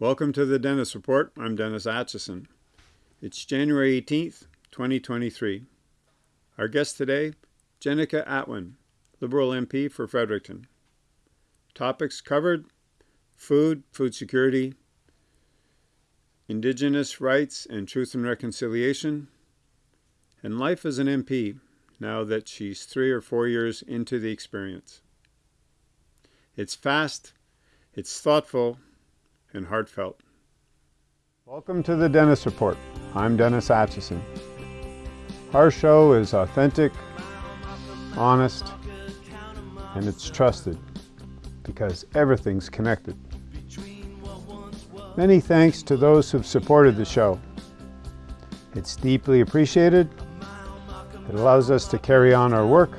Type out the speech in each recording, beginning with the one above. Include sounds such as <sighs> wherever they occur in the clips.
Welcome to the Dennis Report. I'm Dennis Atchison. It's January 18th, 2023. Our guest today, Jenica Atwin, Liberal MP for Fredericton. Topics covered food, food security, Indigenous rights and truth and reconciliation, and life as an MP now that she's three or four years into the experience. It's fast, it's thoughtful, and heartfelt. Welcome to the Dennis Report. I'm Dennis Atchison. Our show is authentic, honest, and it's trusted because everything's connected. Many thanks to those who've supported the show. It's deeply appreciated. It allows us to carry on our work,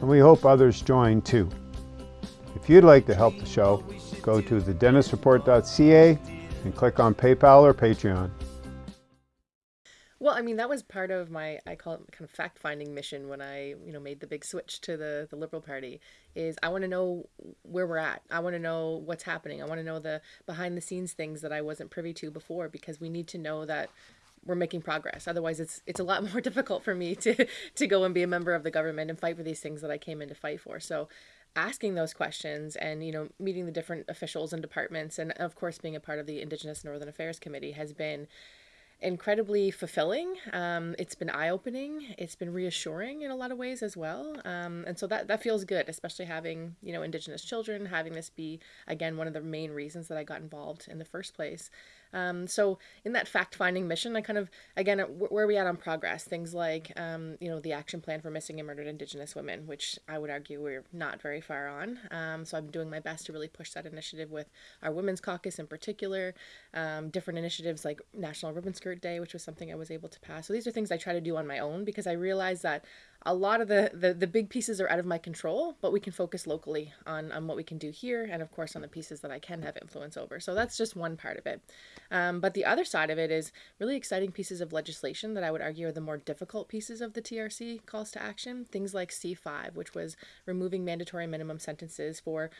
and we hope others join too. If you'd like to help the show, go to thedennisreport.ca and click on PayPal or Patreon. Well, I mean, that was part of my, I call it kind of fact finding mission when I, you know, made the big switch to the, the Liberal Party is I want to know where we're at. I want to know what's happening. I want to know the behind the scenes things that I wasn't privy to before because we need to know that we're making progress. Otherwise, it's it's a lot <laughs> more difficult for me to to go and be a member of the government and fight for these things that I came in to fight for. So, asking those questions and you know meeting the different officials and departments and of course being a part of the Indigenous Northern Affairs Committee has been incredibly fulfilling. Um, it's been eye opening. It's been reassuring in a lot of ways as well. Um, and so that, that feels good, especially having, you know, Indigenous children, having this be, again, one of the main reasons that I got involved in the first place. Um, so in that fact-finding mission, I kind of, again, where are we at on progress? Things like, um, you know, the action plan for missing and murdered Indigenous women, which I would argue we're not very far on. Um, so I'm doing my best to really push that initiative with our Women's Caucus in particular, um, different initiatives like National Ribbon Skirt Day, which was something I was able to pass. So these are things I try to do on my own because I realize that a lot of the, the, the big pieces are out of my control, but we can focus locally on, on what we can do here and, of course, on the pieces that I can have influence over. So that's just one part of it. Um, but the other side of it is really exciting pieces of legislation that I would argue are the more difficult pieces of the TRC calls to action. Things like C5, which was removing mandatory minimum sentences for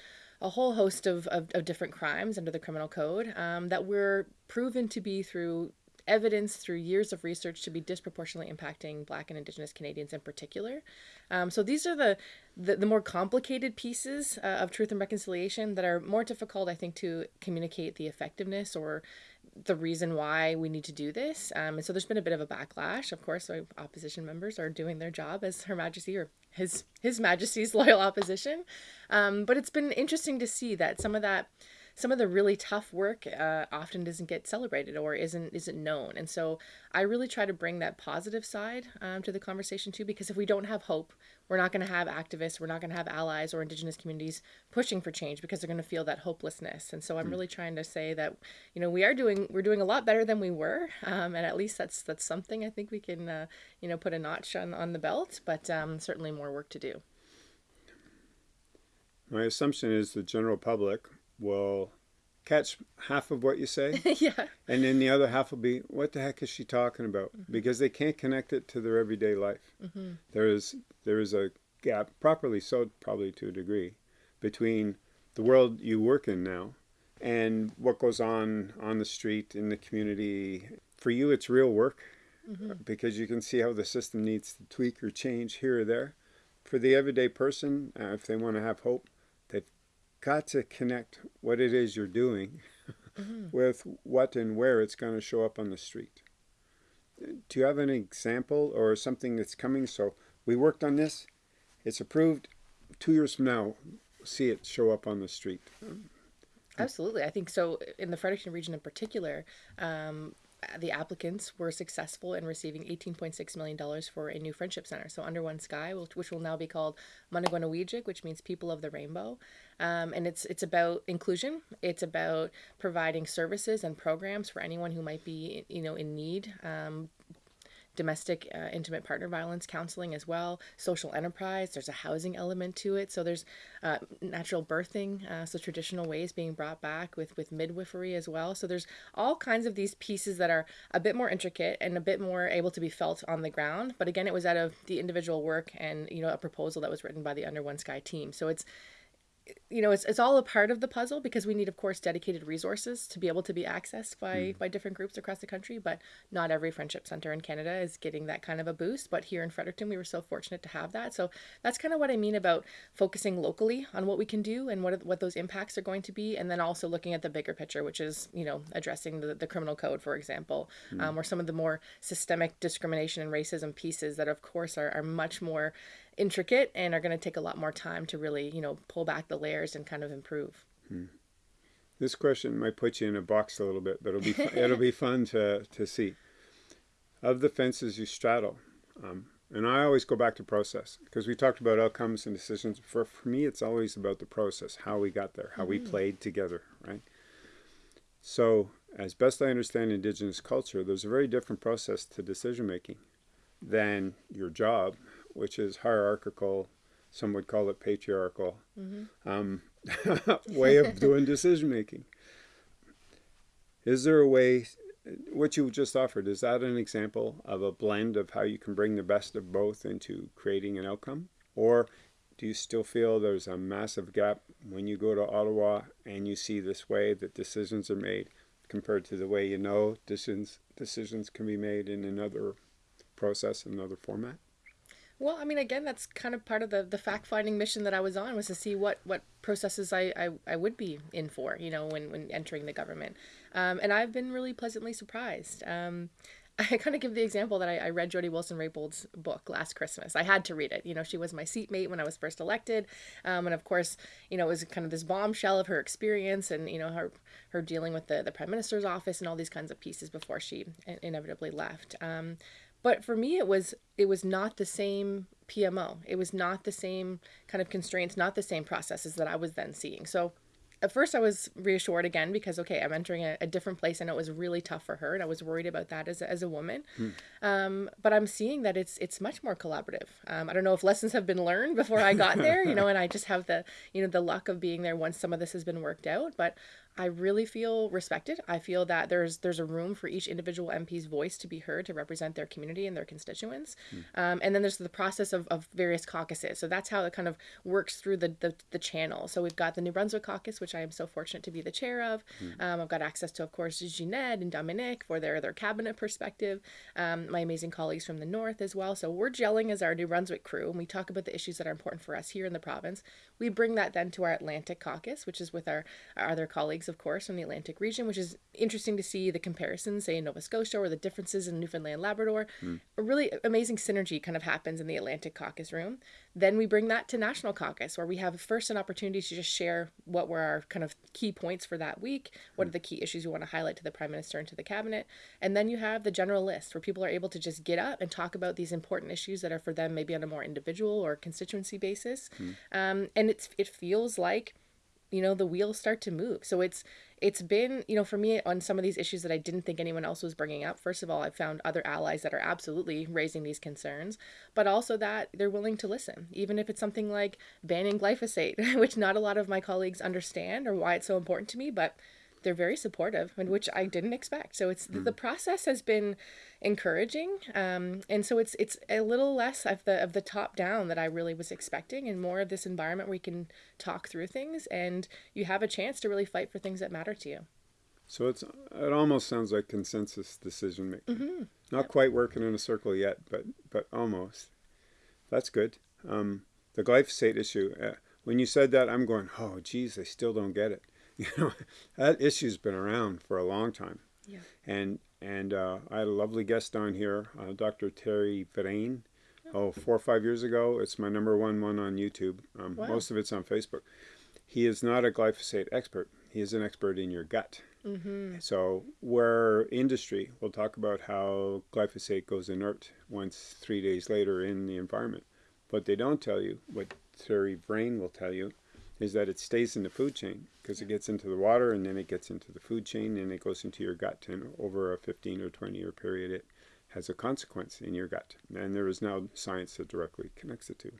a whole host of, of, of different crimes under the criminal code um, that were proven to be through evidence through years of research to be disproportionately impacting Black and Indigenous Canadians in particular. Um, so these are the, the, the more complicated pieces uh, of truth and reconciliation that are more difficult, I think, to communicate the effectiveness or the reason why we need to do this. Um, and so there's been a bit of a backlash. Of course, our opposition members are doing their job as Her Majesty or His His Majesty's <laughs> loyal opposition. Um, but it's been interesting to see that some of that some of the really tough work uh, often doesn't get celebrated or isn't isn't known. And so I really try to bring that positive side um, to the conversation too, because if we don't have hope, we're not going to have activists, we're not going to have allies or Indigenous communities pushing for change because they're going to feel that hopelessness. And so I'm mm. really trying to say that you know we are doing we're doing a lot better than we were, um, and at least that's that's something I think we can uh, you know put a notch on on the belt, but um, certainly more work to do. My assumption is the general public will catch half of what you say. <laughs> yeah. And then the other half will be, what the heck is she talking about? Mm -hmm. Because they can't connect it to their everyday life. Mm -hmm. There is there is a gap, properly so, probably to a degree, between the world you work in now and what goes on on the street in the community. For you, it's real work mm -hmm. because you can see how the system needs to tweak or change here or there. For the everyday person, uh, if they want to have hope, got to connect what it is you're doing mm -hmm. <laughs> with what and where it's going to show up on the street. Do you have an example or something that's coming? So we worked on this. It's approved. Two years from now, see it show up on the street. Absolutely. I think so. In the Fredericton region in particular, um, the applicants were successful in receiving $18.6 million for a new friendship center. So Under One Sky, which will now be called Managwanawijik, which means People of the Rainbow. Um, and it's it's about inclusion. It's about providing services and programs for anyone who might be, you know, in need. Um, domestic uh, intimate partner violence counseling as well, social enterprise, there's a housing element to it. So there's uh, natural birthing, uh, so traditional ways being brought back with, with midwifery as well. So there's all kinds of these pieces that are a bit more intricate and a bit more able to be felt on the ground. But again, it was out of the individual work and, you know, a proposal that was written by the Under One Sky team. So it's, you know, it's, it's all a part of the puzzle because we need, of course, dedicated resources to be able to be accessed by, mm. by different groups across the country. But not every friendship center in Canada is getting that kind of a boost. But here in Fredericton, we were so fortunate to have that. So that's kind of what I mean about focusing locally on what we can do and what, what those impacts are going to be. And then also looking at the bigger picture, which is, you know, addressing the, the criminal code, for example, mm. um, or some of the more systemic discrimination and racism pieces that, of course, are, are much more intricate and are going to take a lot more time to really, you know, pull back the layers and kind of improve. Hmm. This question might put you in a box a little bit, but it'll be fun, <laughs> it'll be fun to to see. Of the fences you straddle, um, and I always go back to process because we talked about outcomes and decisions. For for me, it's always about the process, how we got there, how mm -hmm. we played together, right? So, as best I understand Indigenous culture, there's a very different process to decision making than your job which is hierarchical, some would call it patriarchal, mm -hmm. um, <laughs> way of doing decision making. Is there a way, what you just offered, is that an example of a blend of how you can bring the best of both into creating an outcome? Or do you still feel there's a massive gap when you go to Ottawa and you see this way that decisions are made compared to the way you know decisions, decisions can be made in another process, another format? Well, I mean, again, that's kind of part of the, the fact finding mission that I was on was to see what, what processes I, I, I would be in for, you know, when, when entering the government. Um, and I've been really pleasantly surprised. Um, <laughs> I kind of give the example that I, I read Jody Wilson-Raybould's book last Christmas. I had to read it. You know, she was my seatmate when I was first elected. Um, and of course, you know, it was kind of this bombshell of her experience and, you know, her, her dealing with the, the prime minister's office and all these kinds of pieces before she inevitably left. Um, but for me, it was it was not the same PMO. It was not the same kind of constraints, not the same processes that I was then seeing. So at first I was reassured again because okay, I'm entering a, a different place. and it was really tough for her, and I was worried about that as a, as a woman. Hmm. Um, but I'm seeing that it's it's much more collaborative. Um, I don't know if lessons have been learned before I got <laughs> there, you know, and I just have the you know the luck of being there once some of this has been worked out. But I really feel respected. I feel that there's there's a room for each individual MP's voice to be heard to represent their community and their constituents. Mm. Um, and then there's the process of, of various caucuses. So that's how it kind of works through the, the, the channel. So we've got the New Brunswick caucus, which I am so fortunate to be the chair of. Mm. Um, I've got access to, of course, Ginette and Dominic for their, their cabinet perspective. Um, my amazing colleagues from the north as well. So we're gelling as our New Brunswick crew, and we talk about the issues that are important for us here in the province. We bring that then to our Atlantic caucus, which is with our, our other colleagues of course, from the Atlantic region, which is interesting to see the comparisons, say in Nova Scotia, or the differences in Newfoundland, Labrador. Mm. A really amazing synergy kind of happens in the Atlantic caucus room. Then we bring that to National Caucus, where we have first an opportunity to just share what were our kind of key points for that week, what are the key issues we want to highlight to the Prime Minister and to the Cabinet. And then you have the general list, where people are able to just get up and talk about these important issues that are for them maybe on a more individual or constituency basis. Mm. Um, and it's it feels like you know the wheels start to move so it's it's been, you know, for me on some of these issues that I didn't think anyone else was bringing up. First of all, I've found other allies that are absolutely raising these concerns, but also that they're willing to listen, even if it's something like banning glyphosate, <laughs> which not a lot of my colleagues understand or why it's so important to me, but they're very supportive and which I didn't expect. So it's mm. the process has been encouraging. Um, and so it's it's a little less of the of the top down that I really was expecting and more of this environment where you can talk through things and you have a chance to really fight for things that matter to you. So it's it almost sounds like consensus decision making. Mm -hmm. Not yep. quite working in a circle yet, but but almost. That's good. Um, the glyphosate issue. Uh, when you said that, I'm going, oh, geez, I still don't get it. <laughs> You know, that issue's been around for a long time. Yeah. And and uh, I had a lovely guest on here, uh, Dr. Thierry Vrain. Oh, four or five years ago. It's my number one one on YouTube. Um, wow. Most of it's on Facebook. He is not a glyphosate expert. He is an expert in your gut. Mm -hmm. So where industry will talk about how glyphosate goes inert once three days later in the environment. but they don't tell you, what Thierry Vrain will tell you, is that it stays in the food chain because it gets into the water and then it gets into the food chain and it goes into your gut and over a 15 or 20 year period it has a consequence in your gut. And there is now science that directly connects the two.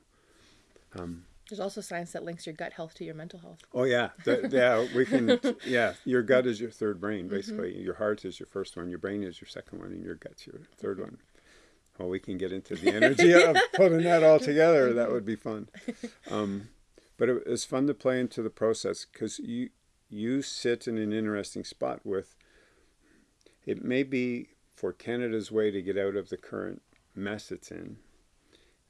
Um, there's also science that links your gut health to your mental health. Oh yeah. <laughs> The, yeah we can yeah your gut is your third brain mm-hmm. basically. Mm -hmm. your heart is your first one your brain is your second one and your gut's your 3rd mm -hmm. one. Well we can get into the energy of <laughs> putting that all together. That would be fun. um, <laughs> But it, it's fun to play into the process because you you sit in an interesting spot with. It may be for Canada's way to get out of the current mess it's in,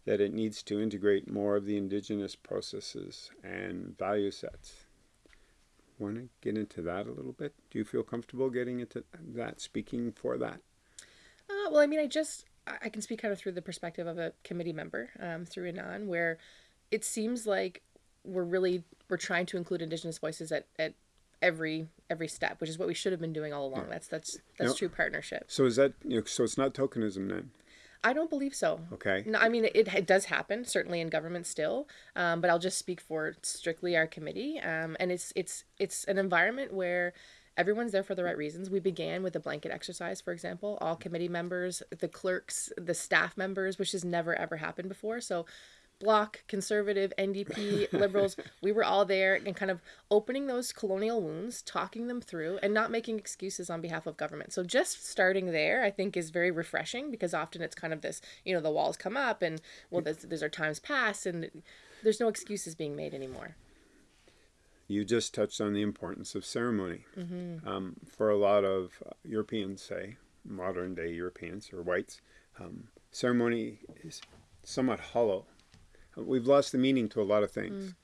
that it needs to integrate more of the indigenous processes and value sets. Want to get into that a little bit? Do you feel comfortable getting into that, speaking for that? Uh, well, I mean, I just I can speak kind of through the perspective of a committee member um, through INAN, where it seems like we're really we're trying to include Indigenous voices at, at every every step, which is what we should have been doing all along. That's that's that's now, true partnership. So is that you know, so it's not tokenism then? I don't believe so. Okay. No, I mean it, it does happen certainly in government still, um, but I'll just speak for strictly our committee. Um, and it's it's it's an environment where everyone's there for the right reasons. We began with a blanket exercise, for example, all committee members, the clerks, the staff members, which has never ever happened before. So Bloc, Conservative, NDP, <laughs> Liberals, we were all there and kind of opening those colonial wounds, talking them through, and not making excuses on behalf of government. So just starting there, I think, is very refreshing because often it's kind of this, you know, the walls come up and, well, there's, there's our times pass and there's no excuses being made anymore. You just touched on the importance of ceremony. Mm-hmm. Um, for a lot of Europeans, say, modern day Europeans or whites, um, ceremony is somewhat hollow we've lost the meaning to a lot of things.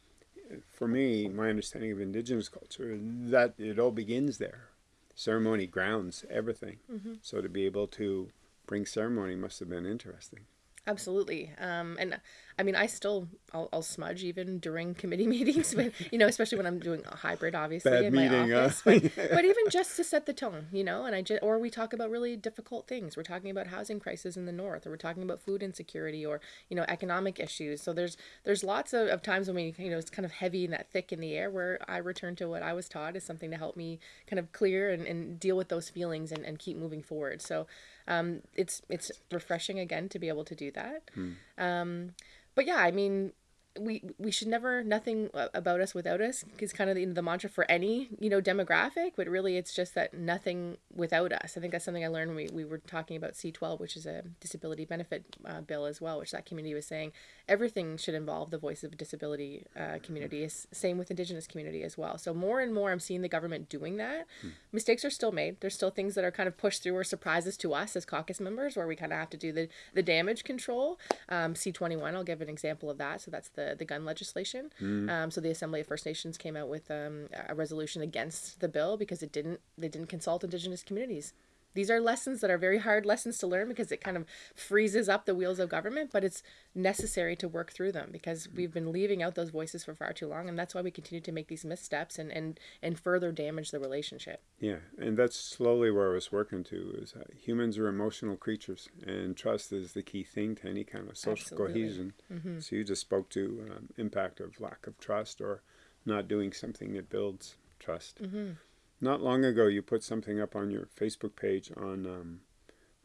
Mm. For me, my understanding of indigenous culture, that it all begins there. Ceremony grounds everything. Mm-hmm. So to be able to bring ceremony must have been interesting. Absolutely. Um, and I mean, I still, I'll, I'll, smudge even during committee <laughs> meetings, but, you know, especially when I'm doing a hybrid, obviously, Bad in meeting, my office. Uh, but, <laughs> but, even just to set the tone, you know, and I just, or we talk about really difficult things. We're talking about housing crisis in the North, or we're talking about food insecurity, or, you know, economic issues. So there's, there's lots of, of times when we, you know, it's kind of heavy and that thick in the air where I return to what I was taught as something to help me kind of clear and, and deal with those feelings and, and keep moving forward. So, um, it's it's refreshing again to be able to do that. Hmm. Um, but yeah, I mean, we we should never nothing about us without us is kind of the, the mantra for any you know demographic but really it's just that nothing without us. I think that's something i learned when we, we were talking about c12 which is a disability benefit uh, bill as well which that community was saying everything should involve the voice of disability uh, community. Same with indigenous community as well. So more and more i'm seeing the government doing that. Hmm. mistakes are still made. There's still things that are kind of pushed through or surprises to us as caucus members where we kind of have to do the the damage control. Um, c21 i'll give an example of that. So that's the the, gun legislation. Mm. Um, so the Assembly of First Nations came out with um, a resolution against the bill because it didn't they didn't consult Indigenous communities. These are lessons that are very hard lessons to learn because it kind of freezes up the wheels of government, but it's necessary to work through them because we've been leaving out those voices for far too long, and that's why we continue to make these missteps and and and further damage the relationship. Yeah, and that's slowly where I was working to is humans are emotional creatures, and trust is the key thing to any kind of social Absolutely. cohesion. Mm-hmm. So you just spoke to um, impact of lack of trust or not doing something that builds trust. Mm-hmm. Not long ago, you put something up on your Facebook page on um,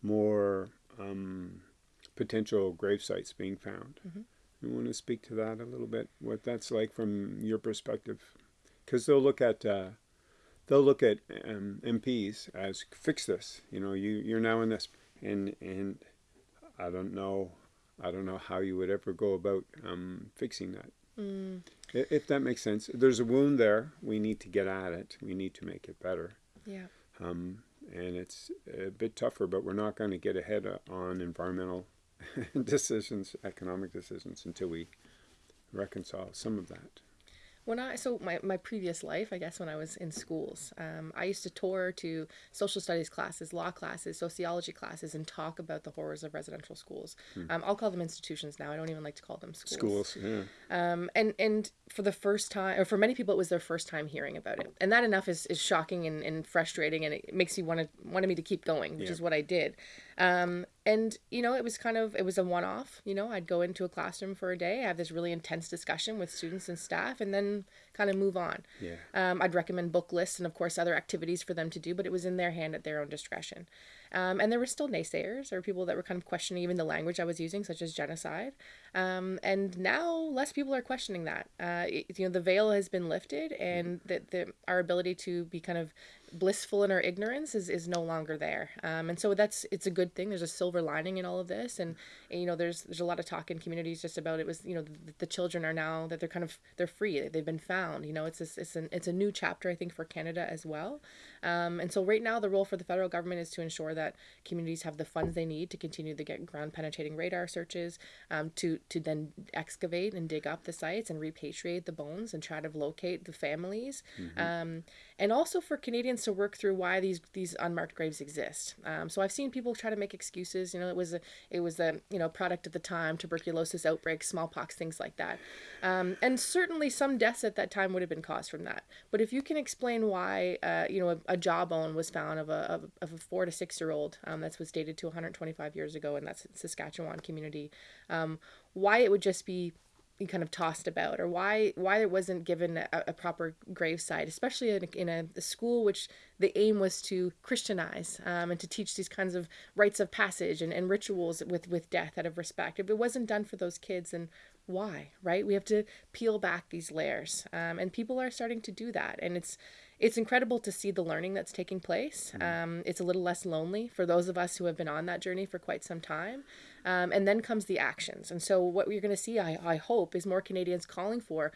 more um, potential grave sites being found. Mm-hmm. You want to speak to that a little bit? What that's like from your perspective? Because they'll look at uh, they'll look at um, MPs as fix this. You know, you you're now in this, and and I don't know, I don't know how you would ever go about um, fixing that. Mm. If that makes sense. There's a wound there. We need to get at it. We need to make it better. Yeah. Um, and it's a bit tougher, but we're not going to get ahead on environmental <laughs> decisions, economic decisions, until we reconcile some of that when I so my, my previous life, I guess when I was in schools, um, I used to tour to social studies classes, law classes, sociology classes, and talk about the horrors of residential schools. Hmm. Um, I'll call them institutions now. I don't even like to call them schools. Schools, yeah. Um, and and for the first time, or for many people, it was their first time hearing about it, and that enough is, is shocking and, and frustrating, and it makes you want to wanted me to keep going, which Yeah. is what I did. Um, and you know, it was kind of it was a one off. You know, I'd go into a classroom for a day, have this really intense discussion with students and staff, and then kind of move on. Yeah. Um, I'd recommend book lists and of course other activities for them to do, but it was in their hand at their own discretion. Um, and there were still naysayers or people that were kind of questioning even the language I was using, such as genocide. Um, and now less people are questioning that. Uh, it, you know, the veil has been lifted, and that the, our ability to be kind of blissful in our ignorance is, is no longer there. Um, and so that's it's a good thing. There's a silver lining in all of this, and, and you know there's there's a lot of talk in communities just about it was you know the, the, children are now that they're kind of they're free. They've been found. You know it's a, it's an it's a new chapter I think for Canada as well. Um, and so right now the role for the federal government is to ensure that communities have the funds they need to continue to get ground penetrating radar searches, um, to to then excavate and dig up the sites and repatriate the bones and try to locate the families. Mm-hmm. Um, and also for Canadians to work through why these these unmarked graves exist. Um, so I've seen people try to make excuses. You know, it was a it was a you know product of the time, tuberculosis outbreak, smallpox, things like that, um, and certainly some deaths at that time would have been caused from that. But if you can explain why uh, you know a, a, jawbone was found of a of, of a four to six year old um, that was dated to 125 years ago, and that's Saskatchewan community, um, why it would just be kind of tossed about or why why it wasn't given a, a proper gravesite especially in, a, in a, a, school which the aim was to christianize um, and to teach these kinds of rites of passage and, and rituals with with death out of respect. If it wasn't done for those kids then why right? We have to peel back these layers um, and people are starting to do that and it's it's incredible to see the learning that's taking place. Mm-hmm. Um, it's a little less lonely for those of us who have been on that journey for quite some time. Um, and then comes the actions. And so, what you're going to see, I, I hope, is more Canadians calling for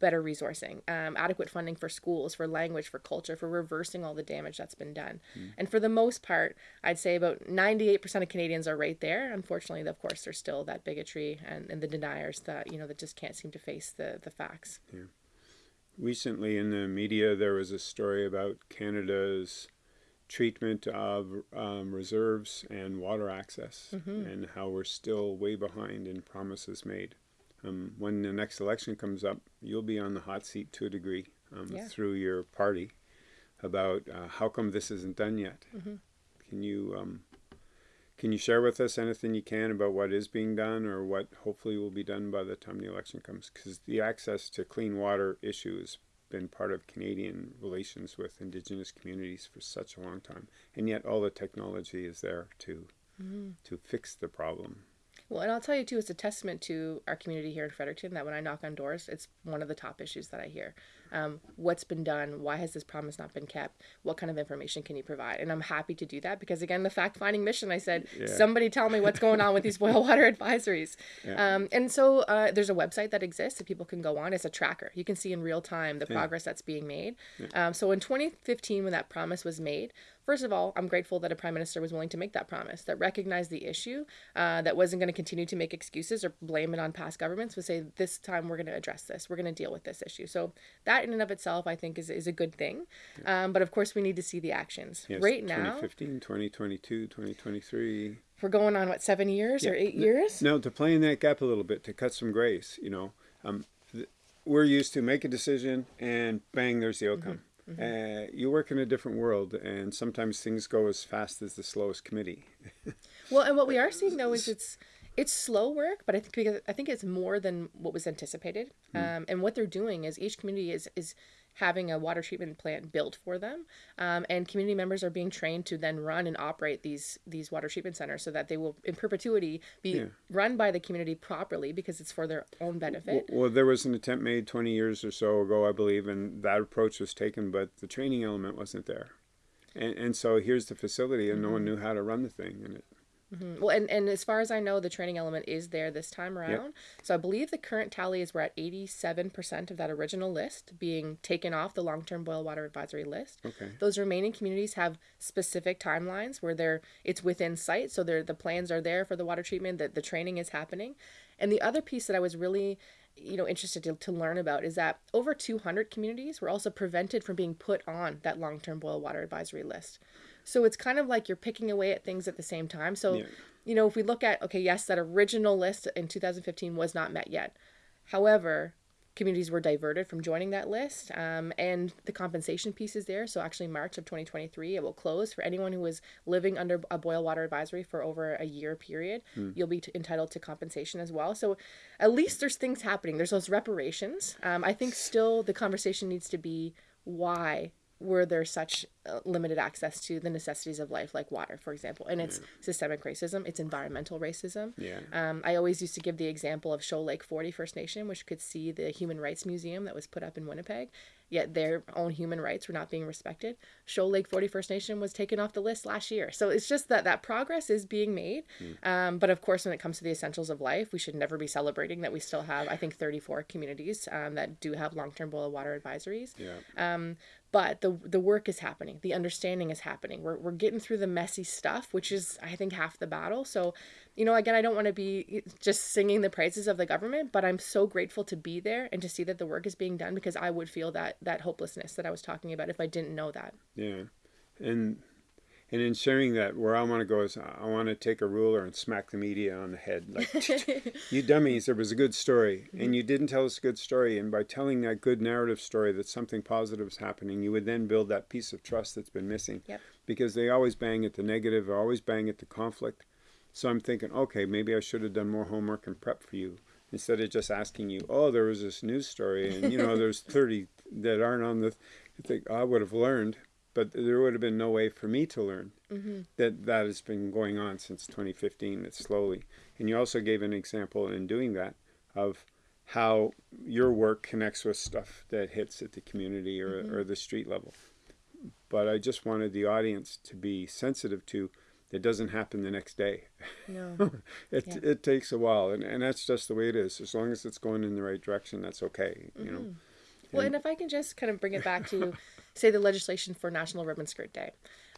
better resourcing, um, adequate funding for schools, for language, for culture, for reversing all the damage that's been done. Mm. And for the most part, I'd say about 98% of Canadians are right there. Unfortunately, of course, there's still that bigotry and, and the deniers that, you know, that just can't seem to face the, the facts. Yeah recently in the media there was a story about Canada's treatment of um, reserves and water access mm-hmm. and how we're still way behind in promises made. Um, when the next election comes up, you'll be on the hot seat to a degree um, yeah. through your party about uh, how come this isn't done yet. Mm-hmm. Can you um, can you share with us anything you can about what is being done or what hopefully will be done by the time the election comes? Because the access to clean water issue has been part of Canadian relations with Indigenous communities for such a long time, and yet all the technology is there to mm-hmm. to fix the problem. Well, and I'll tell you too, it's a testament to our community here in Fredericton that when I knock on doors, it's one of the top issues that I hear. Um, what's been done? Why has this promise not been kept? What kind of information can you provide? And I'm happy to do that because, again, the fact finding mission, I said, yeah. somebody tell me what's going on with these boil water <laughs> advisories. Yeah. Um, and so uh, there's a website that exists that people can go on. It's a tracker. You can see in real time the yeah. progress that's being made. Um, so in 2015, when that promise was made, First of all, I'm grateful that a prime minister was willing to make that promise, that recognized the issue, uh, that wasn't going to continue to make excuses or blame it on past governments, but say, this time we're going to address this. We're going to deal with this issue. So that in and of itself, I think, is, is a good thing. Yeah. Um, but of course, we need to see the actions. Yes, right 2015, now, 2022, 2023. We're going on, what, seven years yeah. or eight years? No, to play in that gap a little bit, to cut some grace, you know. Um, th- we're used to make a decision and bang, there's the outcome. Mm-hmm. Mm-hmm. Uh, you work in a different world, and sometimes things go as fast as the slowest committee. <laughs> well, and what we are seeing though is it's it's slow work, but I think because I think it's more than what was anticipated. Mm. Um, and what they're doing is each community is is having a water treatment plant built for them, um, and community members are being trained to then run and operate these these water treatment centers so that they will in perpetuity be yeah. run by the community properly because it's for their own benefit. Well, well, there was an attempt made 20 years or so ago, I believe, and that approach was taken, but the training element wasn't there. And, and so here's the facility, and mm-hmm. no one mm-hmm. knew how to run the thing, and it Mm-hmm. Well, and, and as far as I know, the training element is there this time around. Yep. So I believe the current tally is we're at 87% of that original list being taken off the long term boil water advisory list. Okay. Those remaining communities have specific timelines where they're it's within sight. So they're, the plans are there for the water treatment, that the training is happening. And the other piece that I was really you know interested to, to learn about is that over 200 communities were also prevented from being put on that long-term boil water advisory list so it's kind of like you're picking away at things at the same time. So, yeah. you know, if we look at, okay, yes, that original list in 2015 was not met yet. However, communities were diverted from joining that list um, and the compensation piece is there so actually march of 2023 it will close for anyone who was living under a boil water advisory for over a year period mm. you'll be t- entitled to compensation as well so at least there's things happening there's those reparations um, i think still the conversation needs to be why where there such uh, limited access to the necessities of life, like water, for example. And it's systemic racism, it's environmental racism. Yeah. Um, I always used to give the example of Shoal Lake 40 First Nation, which could see the Human Rights Museum that was put up in Winnipeg, yet their own human rights were not being respected. Shoal Lake 40 First Nation was taken off the list last year. So it's just that that progress is being made. Um, but of course, when it comes to the essentials of life, we should never be celebrating that we still have, I think, 34 communities um, that do have long term boil water advisories. Yeah. Um, but the the work is happening the understanding is happening we're, we're getting through the messy stuff which is i think half the battle so you know again i don't want to be eh, just singing the praises of the government but i'm so grateful to be there and to see that the work is being done because i would feel that that hopelessness that i was talking about if i didn't know that Yeah, and and in sharing that, where I want to go is I want to take a ruler and smack the media on the head, like <laughs> you dummies. There was a good story, and you didn't tell us a good story. And by telling that good narrative story that something positive is happening, you would then build that piece of trust that's been missing. Yep. Because they always bang at the negative, or always bang at the conflict. So I'm thinking, okay, maybe I should have done more homework and prep for you instead of just asking you, oh, there was this news story, and you know, there's <laughs> 30 that aren't on the. I think I would have learned but there would have been no way for me to learn mm-hmm. that that has been going on since 2015 it's slowly and you also gave an example in doing that of how your work connects with stuff that hits at the community or, Mm-hmm. or the street level but i just wanted the audience to be sensitive to it doesn't happen the next day no <laughs> it, Yeah. it takes a while and, and that's just the way it is as long as it's going in the right direction that's okay you know Well, and if I can just kind of bring it back to, <laughs> say, the legislation for National Ribbon Skirt Day,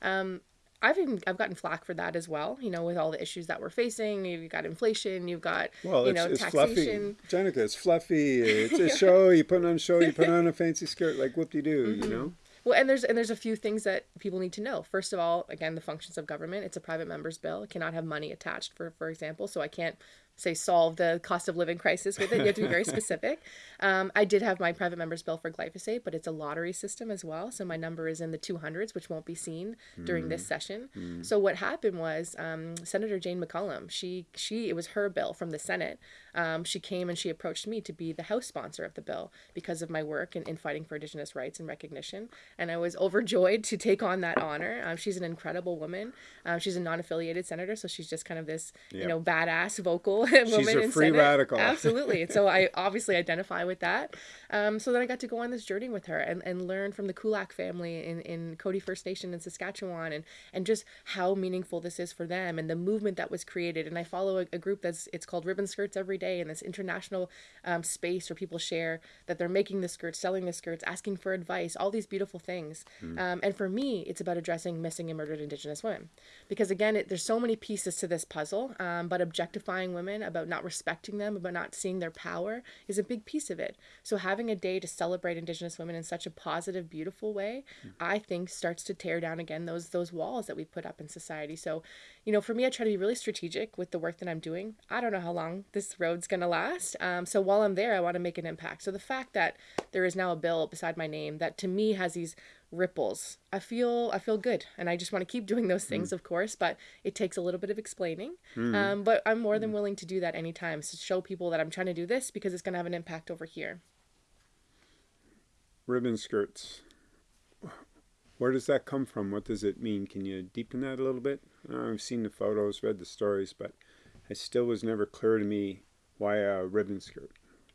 um, I've even I've gotten flack for that as well. You know, with all the issues that we're facing, you've got inflation, you've got Well, you it's, know it's taxation. fluffy. Jenica, it's fluffy. It's a <laughs> show. You put on a show. You put on a fancy skirt. Like whoop de doo, Mm-hmm. you know? Well, and there's and there's a few things that people need to know. First of all, again, the functions of government. It's a private member's bill. It cannot have money attached, for for example. So I can't say solve the cost of living crisis with it. You have to be very specific. <laughs> Um, I did have my private member's bill for glyphosate, but it's a lottery system as well. So my number is in the 200s, which won't be seen during this session. So what happened was um, Senator Jane McCallum. She she it was her bill from the Senate. Um, she came and she approached me to be the House sponsor of the bill because of my work in, in fighting for Indigenous rights and recognition. And I was overjoyed to take on that honor. Um, she's an incredible woman. Um, she's a non-affiliated senator, so she's just kind of this, you know, badass vocal <laughs> woman a in free Senate. radical. <laughs> Absolutely. And so I obviously identify with that. Um, so then I got to go on this journey with her and, and learn from the Kulak family in, in Cote First Nation in Saskatchewan and, and just how meaningful this is for them and the movement that was created. And I follow a, a group that's it's called Ribbon Skirts Every Day in this international um, space where people share that they're making the skirts, selling the skirts, asking for advice, all these beautiful things. Um, and for me, it's about addressing missing and murdered Indigenous women. Because again, it, there's so many pieces to this puzzle, um, but objectifying women, about not respecting them, about not seeing their power is a big piece of it. So having a day to celebrate Indigenous women in such a positive, beautiful way, I think starts to tear down again those those walls that we put up in society. So, you know, for me, I try to be really strategic with the work that I'm doing. I don't know how long this road's gonna last. Um, so while I'm there, I want to make an impact. So the fact that there is now a bill beside my name that to me has these ripples i feel i feel good and i just want to keep doing those things of course but it takes a little bit of explaining um, but i'm more than willing to do that anytime to show people that i'm trying to do this because it's going to have an impact over here Ribbon skirts. Where does that come from? What does it mean? Can you deepen that a little bit? Uh, I've seen the photos, read the stories, but it still was never clear to me why a ribbon skirt.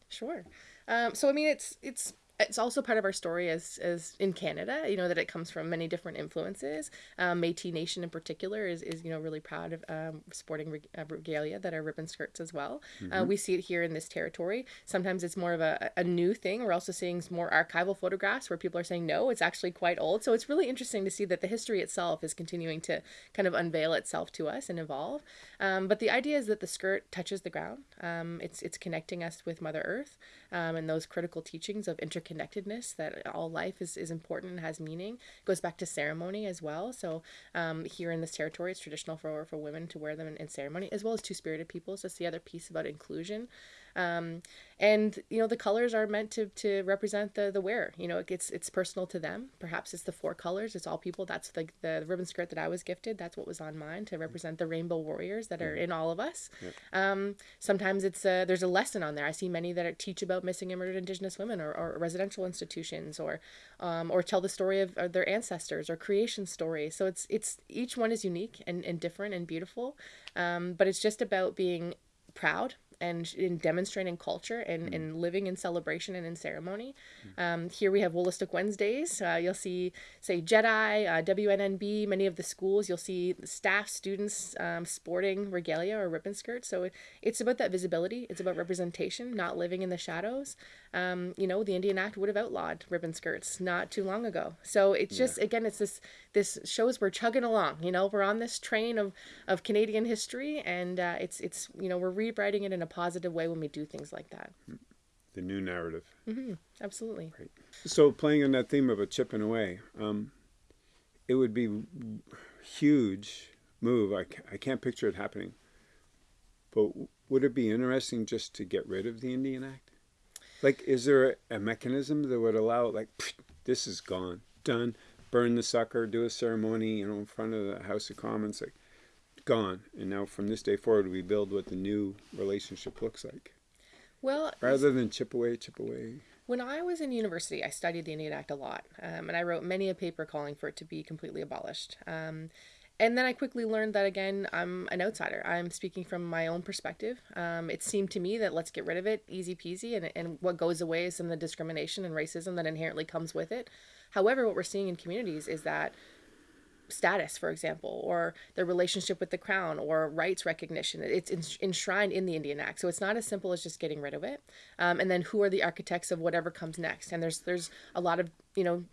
Sure. Um, so I mean, it's it's it's also part of our story as as in Canada. You know that it comes from many different influences. Um, Métis Nation in particular is, is you know really proud of um, sporting reg- uh, regalia that are ribbon skirts as well. Uh, we see it here in this territory. Sometimes it's more of a, a new thing. We're also seeing more archival photographs where people are saying no, it's actually quite old. So it's really interesting to see that the history itself is continuing to kind of unveil itself to us and evolve. Um, but the idea is that the skirt touches the ground. Um, it's it's connecting us with Mother Earth um, and those critical teachings of interconnectedness that all life is, is important and has meaning. It goes back to ceremony as well. So um, here in this territory, it's traditional for, for women to wear them in, in ceremony, as well as two spirited peoples. That's the other piece about inclusion. Um, and you know the colors are meant to, to represent the the wearer. You know it gets it's personal to them. Perhaps it's the four colors. It's all people. That's the, the ribbon skirt that i was gifted. That's what was on mine to represent the rainbow warriors that are in all of us. Um, sometimes it's a, there's a lesson on there. I see many that are, teach about missing and murdered indigenous women or, or residential institutions or um, or tell the story of, of their ancestors or creation stories. So it's it's each one is unique and, and different and beautiful. Um, but it's just about being proud and in demonstrating culture and, mm. and living in celebration and in ceremony. Mm. Um, here we have Wolastoq Wednesdays. Uh, you'll see, say, Jedi, uh, WNNB, many of the schools. You'll see staff, students um, sporting regalia or ribbon skirts. So it, it's about that visibility. It's about representation, not living in the shadows. Um, you know, the Indian Act would have outlawed ribbon skirts not too long ago. So it's just, yeah. again, it's this this shows we're chugging along. You know, we're on this train of, of Canadian history, and uh, it's it's you know we're rewriting it in a positive way when we do things like that. The new narrative. Mm-hmm. Absolutely. Right. So playing on that theme of a chipping away, um, it would be huge move. I I can't picture it happening. But would it be interesting just to get rid of the Indian Act? Like, is there a, a mechanism that would allow, like, this is gone, done, burn the sucker, do a ceremony, you know, in front of the House of Commons, like gone. And now from this day forward, we build what the new relationship looks like. Well, rather than chip away, chip away. When I was in university, I studied the Indian Act a lot, um, and I wrote many a paper calling for it to be completely abolished. Um, and then I quickly learned that again, I'm an outsider. I'm speaking from my own perspective. Um, it seemed to me that let's get rid of it, easy peasy, and, and what goes away is some of the discrimination and racism that inherently comes with it. However, what we're seeing in communities is that status, for example, or their relationship with the crown or rights recognition. It's enshrined in the Indian Act. So it's not as simple as just getting rid of it. Um, and then who are the architects of whatever comes next? And there's there's a lot of, you know,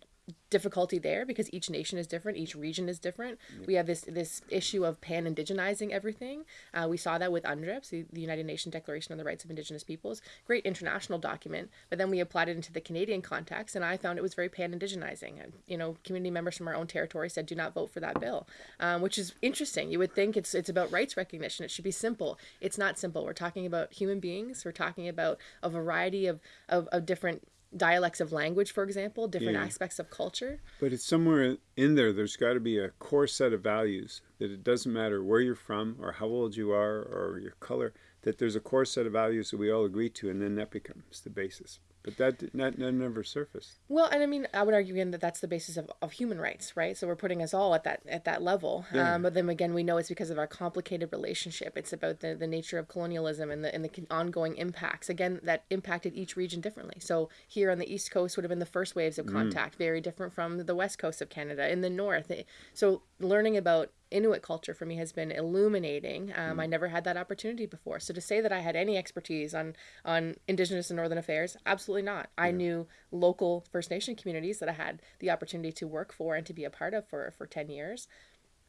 difficulty there because each nation is different, each region is different. We have this this issue of pan indigenizing everything. Uh, we saw that with UNDRIPS, the, the, United Nations Declaration on the Rights of Indigenous Peoples, great international document. But then we applied it into the Canadian context, and I found it was very pan indigenizing. And you know, community members from our own territory said, "Do not vote for that bill," um, which is interesting. You would think it's it's about rights recognition. It should be simple. It's not simple. We're talking about human beings. We're talking about a variety of of, of different dialects of language, for example, different yeah. aspects of culture. But it's somewhere in there, there's got to be a core set of values that it doesn't matter where you're from or how old you are or your color, that there's a core set of values that we all agree to, and then that becomes the basis. But that, that, that never surfaced. Well, and I mean, I would argue again that that's the basis of, of human rights, right? So we're putting us all at that at that level. Yeah. Um, but then again, we know it's because of our complicated relationship. It's about the, the nature of colonialism and the and the ongoing impacts. Again, that impacted each region differently. So here on the east coast would have been the first waves of mm. contact, mm. very different from the west coast of Canada. In the north, so learning about Inuit culture for me has been illuminating. Um, mm. I never had that opportunity before. So to say that I had any expertise on on Indigenous and Northern affairs, absolutely not. Yeah. I knew local First Nation communities that I had the opportunity to work for and to be a part of for for ten years.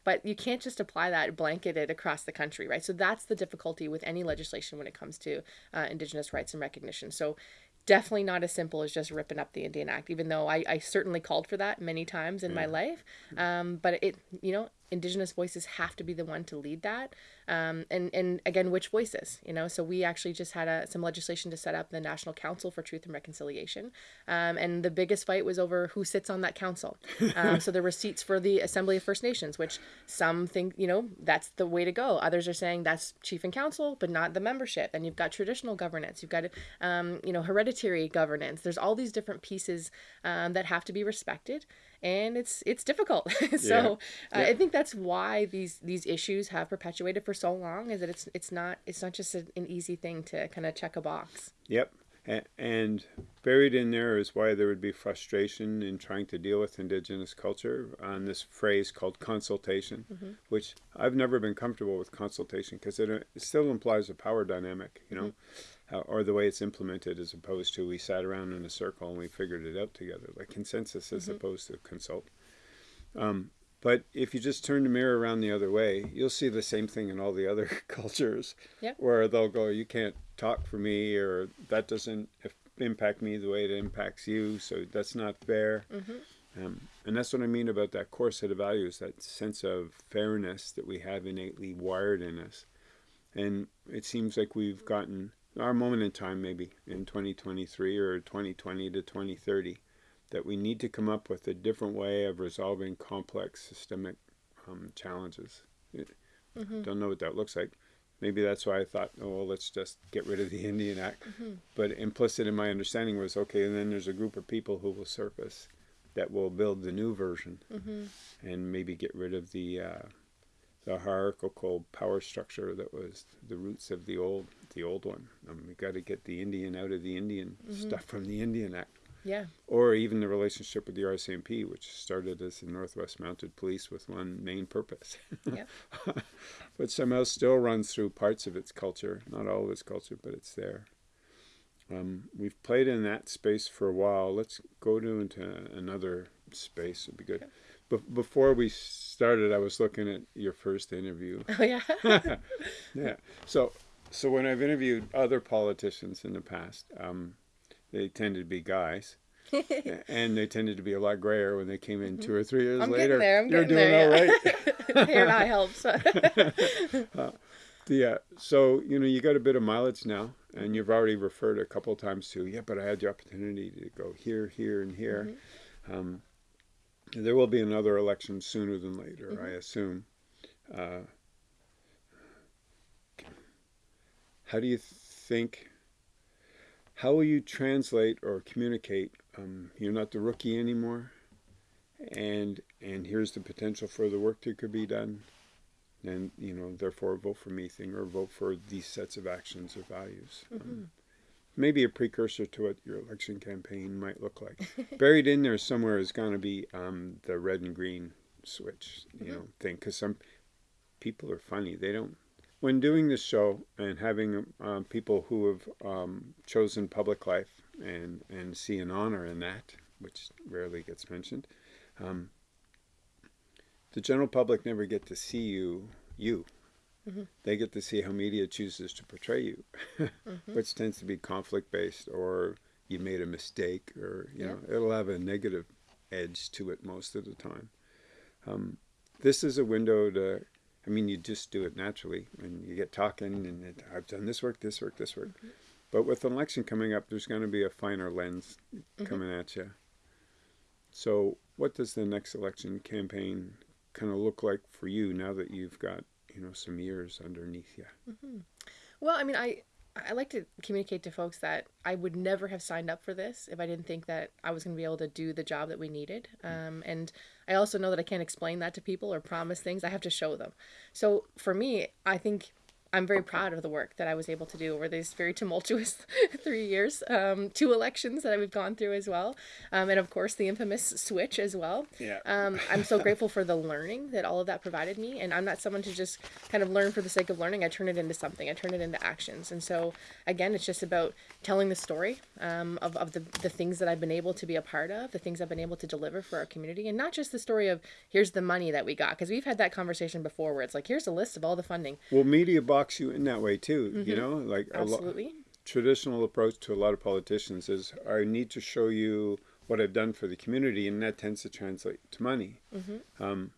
But you can't just apply that blanketed across the country, right? So that's the difficulty with any legislation when it comes to uh, Indigenous rights and recognition. So definitely not as simple as just ripping up the Indian Act, even though I, I certainly called for that many times in yeah. my life. Um, but it, you know, indigenous voices have to be the one to lead that. Um, and and again which voices you know? So we actually just had a, some legislation to set up the national council for truth and reconciliation. Um, and the biggest fight was over who sits on that council. <laughs> Um, so there were seats for the assembly of first nations which some think you know that's the way to go. Others are saying that's chief and council but not the membership. And you've got traditional governance. You've got um, you know hereditary governance. There's all these different pieces um, that have to be respected and it's it's difficult. <laughs> so yeah. Uh. I think that's why these these issues have perpetuated for so long. Is that it's it's not it's not just a, an easy thing to kind of check a box. Yep. And buried in there is why there would be frustration in trying to deal with indigenous culture on this phrase called consultation, mm-hmm. which I've never been comfortable with consultation because it, it, still implies a power dynamic, you know. Mm-hmm uh, or the way it's implemented as opposed to we sat around in a circle and we figured it out together, like consensus as opposed to consult. Um, but if you just turn the mirror around the other way, you'll see the same thing in all the other <laughs> cultures, yep. where they'll go, "You can't talk for me," or "That doesn't impact me the way it impacts you, so that's not fair." Mm-hmm. Um, and that's what I mean about that core set of values, that sense of fairness that we have innately wired in us. And it seems like we've gotten our moment in time, maybe in 2023 or 2020 to 2030, that we need to come up with a different way of resolving complex systemic um, challenges. Mm-hmm. Don't know what that looks like. Maybe that's why I thought, oh, well, let's just get rid of the Indian Act. Mm-hmm. But implicit in my understanding was, okay, and then there's a group of people who will surface that will build the new version mm-hmm. and maybe get rid of the uh, the hierarchical power structure that was the roots of the old the old one. Um, we got to get the Indian out of the Indian mm-hmm. stuff from the Indian Act. Yeah. Or even the relationship with the RCMP, which started as the Northwest Mounted Police with one main purpose. Yeah. <laughs> but somehow still runs through parts of its culture, not all of its culture, but it's there. Um, we've played in that space for a while. Let's go to into another space. It'd be good. Be- before we started, I was looking at your first interview. <laughs> Oh yeah. <laughs> yeah. So, so when I've interviewed other politicians in the past, um, they tended to be guys. <laughs> and they tended to be a lot grayer when they came in two or three years I'm later. There, I'm You're doing there, all yeah. right. <laughs> Hair dye helps. <laughs> uh, yeah. So you know you got a bit of mileage now, and you've already referred a couple of times to yeah, but I had the opportunity to go here, here, and here. Mm-hmm. Um, there will be another election sooner than later, mm-hmm. I assume. Uh, how do you think? How will you translate or communicate? Um, you're not the rookie anymore, and and here's the potential for the work that could be done, and you know therefore vote for me thing or vote for these sets of actions or values. Um, mm-hmm. Um, maybe a precursor to what your election campaign might look like. <laughs> Buried in there somewhere is going to be um, the red and green switch, you mm-hmm. know, thing. Because some people are funny. They don't. When doing this show and having um, people who have um, chosen public life and and see an honor in that, which rarely gets mentioned, um, the general public never get to see you you Mm-hmm. They get to see how media chooses to portray you, mm-hmm. which tends to be conflict based or you made a mistake or, you yeah. know, it'll have a negative edge to it most of the time. Um, this is a window to, I mean, you just do it naturally when you get talking and it, I've done this work, this work, this work. Mm-hmm. But with an election coming up, there's going to be a finer lens mm-hmm. coming at you. So, what does the next election campaign kind of look like for you now that you've got you know some years underneath you. Mm-hmm. Well, I mean, I I like to communicate to folks that I would never have signed up for this if I didn't think that I was going to be able to do the job that we needed. Mm. Um, and I also know that I can't explain that to people or promise things. I have to show them. So for me, I think I'm very proud of the work that I was able to do over these very tumultuous <laughs> three years, um, two elections that we've gone through as well, um, and of course the infamous switch as well. Yeah. Um, I'm so <laughs> grateful for the learning that all of that provided me, and I'm not someone to just kind of learn for the sake of learning. I turn it into something. I turn it into actions, and so again, it's just about telling the story um, of of the the things that I've been able to be a part of, the things I've been able to deliver for our community, and not just the story of here's the money that we got, because we've had that conversation before where it's like here's a list of all the funding. Well, media box box you in that way too. Mm-hmm. You know, like Absolutely. a traditional approach to a lot of politicians is I need to show you what I've done for the community, and that tends to translate to money. Mm-hmm. Um,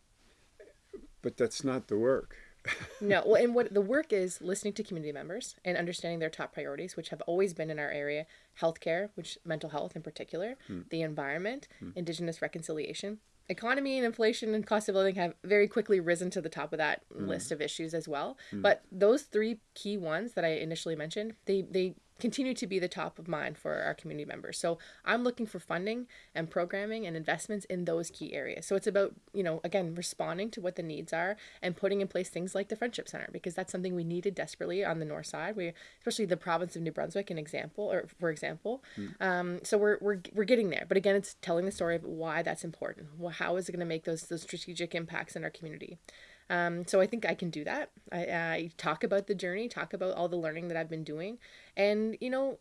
but that's not the work. <laughs> no, well, and what the work is listening to community members and understanding their top priorities, which have always been in our area healthcare, which mental health in particular, hmm. the environment, hmm. indigenous reconciliation, economy and inflation and cost of living have very quickly risen to the top of that mm. list of issues as well. Mm. But those three key ones that I initially mentioned, they they continue to be the top of mind for our community members. So I'm looking for funding and programming and investments in those key areas. So it's about, you know, again, responding to what the needs are and putting in place things like the Friendship Center because that's something we needed desperately on the north side. We, especially the province of New Brunswick, an example, or for example. Mm. Um, so we're, we're, we're getting there. But again, it's telling the story of why that's important. Well, how is it going to make those, those strategic impacts in our community? Um, so I think I can do that. I, I talk about the journey, talk about all the learning that I've been doing. And, you know,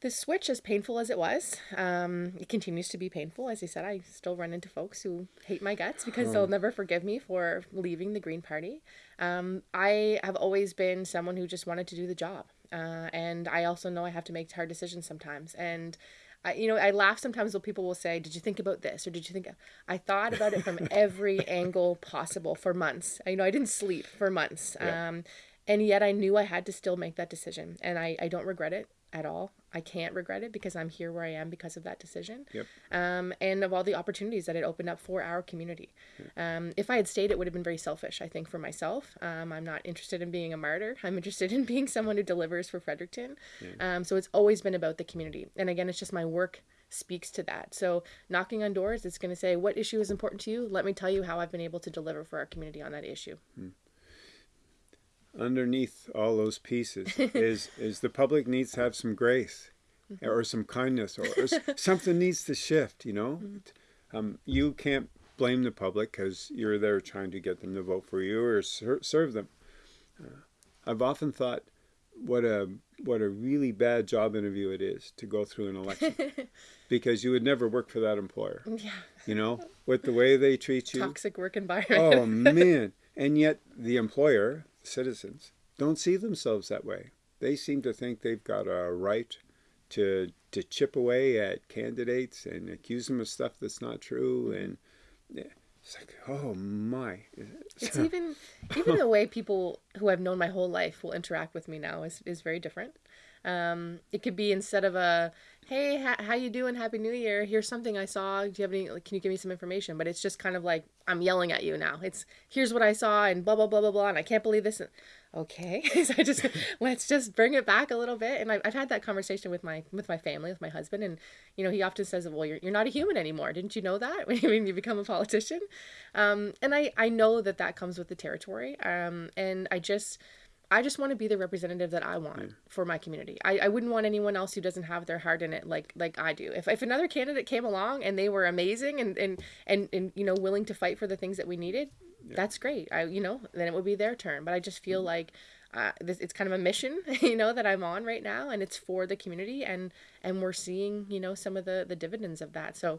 the switch, as painful as it was, um, it continues to be painful. As I said, I still run into folks who hate my guts because they'll never forgive me for leaving the Green Party. Um, I have always been someone who just wanted to do the job. Uh, and I also know I have to make hard decisions sometimes. And I, you know, I laugh sometimes when people will say, "Did you think about this?" or "Did you think?" I thought about it from <laughs> every angle possible for months. I, you know, I didn't sleep for months. Yeah. Um, and yet I knew I had to still make that decision, and I, I don't regret it at all. I can't regret it because I'm here where I am because of that decision. Yep. Um, and of all the opportunities that it opened up for our community. Um, if I had stayed, it would have been very selfish, I think, for myself. Um, I'm not interested in being a martyr. <laughs> I'm interested in being someone who delivers for Fredericton. Um, so it's always been about the community. And again, it's just my work speaks to that. So knocking on doors, it's going to say, what issue is important to you? Let me tell you how I've been able to deliver for our community on that issue. Underneath all those pieces <laughs> is is the public needs to have some grace or some kindness or, or <laughs> something needs to shift you know? Um, you can't blame the public because you're there trying to get them to vote for you or ser- serve them. Uh, i've often thought what a what a really bad job interview it is to go through an election <laughs> because you would never work for that employer Yeah. you know? With the way they treat you. Toxic work environment. oh man. And yet the employer citizens don't see themselves that way they seem to think they've got a right to to chip away at candidates and accuse them of stuff that's not true and it's like oh my It's even even the way people who I've known my whole life will interact with me now is, is very different. Um, it could be instead of a hey ha- how you doing? Happy new year. Here's something i saw. Do you have any like, can you give me some information? But it's just kind of like i'm yelling at you now. It's here's what i saw and blah blah blah blah blah and i can't believe this. Okay. <laughs> So i just <laughs> let's just bring it back a little bit. And I've, I've had that conversation with my with my family with my husband and you know he often says well you're, you're not a human anymore. Didn't you know that <laughs> when you, when you become a politician? Um, and i i know that that comes with the territory. Um, and i just I just want to be the representative that I want for my community. I, I wouldn't want anyone else who doesn't have their heart in it like like I do. If, if another candidate came along and they were amazing and, and, and, and you know willing to fight for the things that we needed, that's great. I you know then it would be their turn. But I just feel like uh, this it's kind of a mission <laughs> you know that I'm on right now, and it's for the community and and we're seeing you know some of the the dividends of that. So.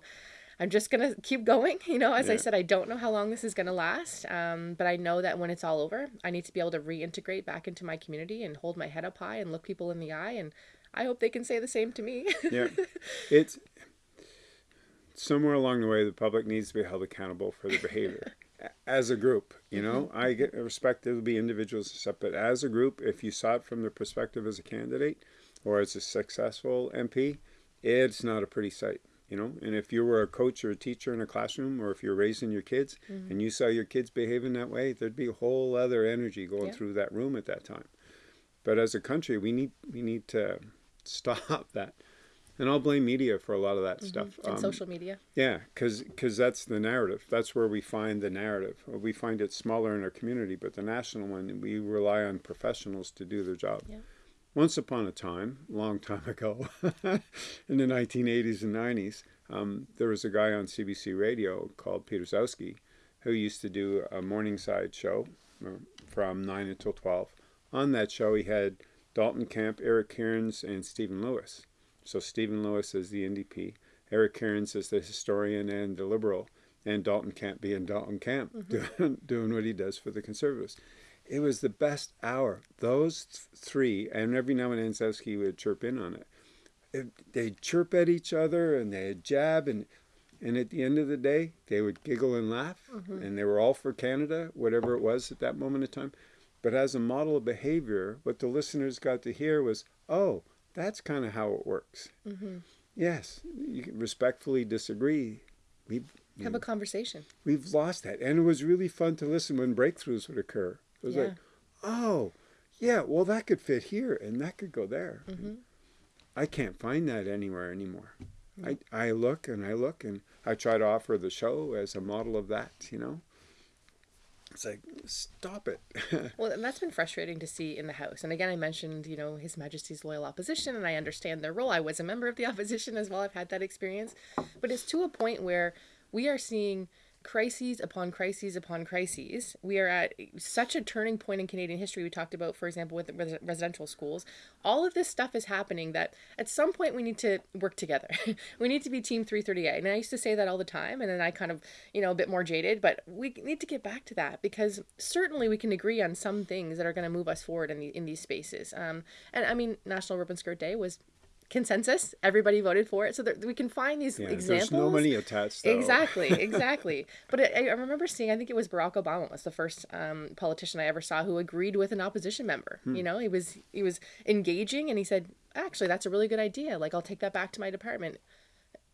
I'm just gonna keep going. You know, as I said, I don't know how long this is gonna last, um, but I know that when it's all over, I need to be able to reintegrate back into my community and hold my head up high and look people in the eye. And I hope they can say the same to me. yeah <laughs> it's somewhere along the way the public needs to be held accountable for their behavior <laughs> as a group you know i get respect there will be individuals and stuff but as a group if you saw it from the perspective as a candidate or as a successful mp it's not a pretty sight you know and if you were a coach or a teacher in a classroom or if you're raising your kids mm-hmm. and you saw your kids behaving that way there'd be a whole other energy going Yeah. through that room at that time but as a country we need we need to <laughs> stop that and I'll blame media for a lot of that mm-hmm. stuff. and Um, social media. yeah, because that's the narrative. That's where we find the narrative. Uh, we find it smaller in our community, but the national one, we rely on professionals to do their job. Yeah. Once upon a time, long time <laughs> ago, in the 1980s and 90s, um, there was a guy on CBC radio called Peter Gzowski who used to do a Morningside show uh, from 9 until 12. On that show, he had Dalton Camp, Eric Kierans, and Stephen Lewis. So Stephen Lewis is the NDP, Eric Kierans is the historian and the liberal, and Dalton Camp being Dalton Camp, doing, <laughs> doing what he does for the conservatives. It was the best hour. Those th- three, and every now and then Gzowski would chirp in on it. it. They'd chirp at each other and they'd jab, and and at the end of the day, they would giggle and laugh, mm-hmm. and they were all for Canada, whatever it was at that moment in time. But as a model of behavior, what the listeners got to hear was, oh, that's kind of how it works. Mm-hmm. Yes, you can respectfully disagree. We've, Have a conversation. we've lost that. And it was really fun to listen when breakthroughs would occur. It was Yeah. like, oh, yeah, well, that could fit here and that could go there. Mm-hmm. I can't find that anywhere anymore. Hmm. I, I look and I look and I try to offer the show as a model of that, you know? It's like, stop it. <laughs> Well, and that's been frustrating to see in the House. And again, I mentioned, you know, His Majesty's loyal opposition, and I understand their role. I was a member of the <laughs> opposition as well. I've had that experience. But it's to a point where we are seeing crises upon crises upon crises. We are at such a turning point in Canadian history. We talked about, for example, with res- residential schools. All of this stuff is happening that at some point we need to work together. <laughs> we need to be Team 338. And I used to say that all the time. And then I kind of, you know, a bit more jaded. But we need to get back to that because certainly we can agree on some things that are going to move us forward in, the, in these spaces. Um, and I mean, National Ribbon Skirt Day was consensus. Everybody voted for it, so that we can find these Yeah, examples. there's no money attached. Though. Exactly, <laughs> exactly. but I, I remember seeing, I think it was Barack Obama was the first um, politician I ever saw who agreed with an opposition member. Hmm. You know, he was he was engaging, and he said, "Actually, that's a really good idea. Like, I'll take that back to my department."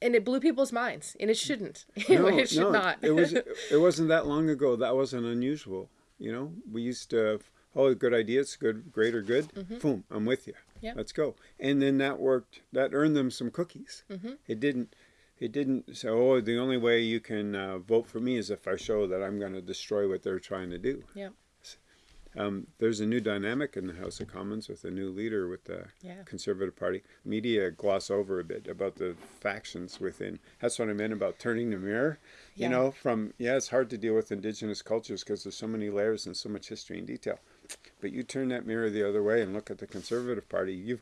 And it blew people's minds, and it shouldn't. <laughs> No, it should no, not. it was. <laughs> It wasn't that long ago. That wasn't unusual. You know, we used to. Oh, good idea. It's good, great or good. Boom, I'm with you. Yep. Let's go. And then that worked. That earned them some cookies. Mm-hmm. It didn't. It didn't say, "Oh, the only way you can uh, vote for me is if I show that I'm going to destroy what they're trying to do." yeah, Um, there's a new dynamic in the House of Commons with a new leader with the Yeah. Conservative Party. Media gloss over a bit about the factions within. That's what I meant about turning the mirror. Yeah. You know, from yeah, it's hard to deal with indigenous cultures because there's so many layers and so much history and detail. But you turn that mirror the other way and look at the Conservative Party. You've